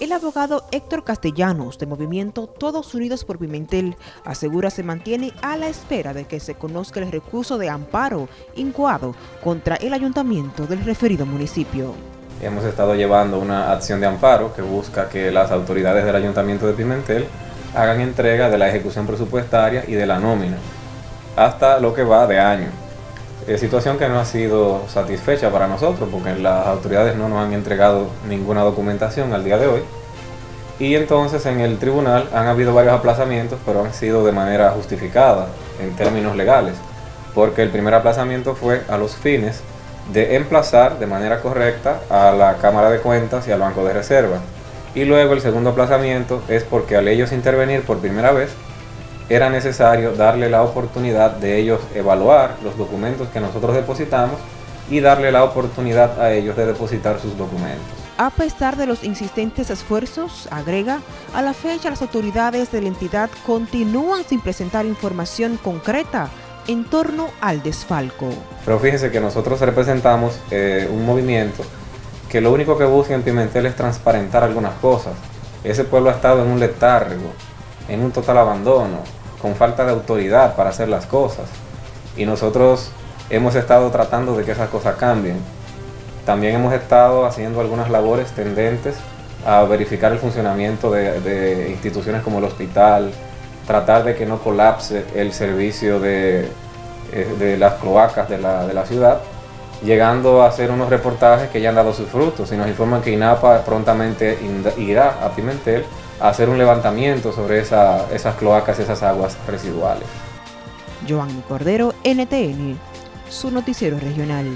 El abogado Héctor Castellanos, de Movimiento Todos Unidos por Pimentel, asegura se mantiene a la espera de que se conozca el recurso de amparo incoado contra el ayuntamiento del referido municipio. Hemos estado llevando una acción de amparo que busca que las autoridades del ayuntamiento de Pimentel hagan entrega de la ejecución presupuestaria y de la nómina, hasta lo que va de año. Es situación que no ha sido satisfecha para nosotros porque las autoridades no nos han entregado ninguna documentación al día de hoy. Y entonces en el tribunal han habido varios aplazamientos, pero han sido de manera justificada en términos legales, porque el primer aplazamiento fue a los fines de emplazar de manera correcta a la Cámara de Cuentas y al Banco de Reserva. Y luego el segundo aplazamiento es porque al ellos intervenir por primera vez, era necesario darle la oportunidad de ellos evaluar los documentos que nosotros depositamos y darle la oportunidad a ellos de depositar sus documentos. A pesar de los insistentes esfuerzos, agrega, a la fecha las autoridades de la entidad continúan sin presentar información concreta en torno al desfalco. Pero fíjense que nosotros representamos eh, un movimiento que lo único que busca en Pimentel es transparentar algunas cosas. Ese pueblo ha estado en un letargo, en un total abandono, con falta de autoridad para hacer las cosas. Y nosotros hemos estado tratando de que esas cosas cambien. También hemos estado haciendo algunas labores tendentes a verificar el funcionamiento de, instituciones como el hospital, tratar de que no colapse el servicio de, eh, de las cloacas de la, de la, ciudad, llegando a hacer unos reportajes que ya han dado sus frutos y nos informan que INAPA prontamente irá a Pimentel hacer un levantamiento sobre esas cloacas, esas aguas residuales. Joan Cordero, NTN, su noticiero regional.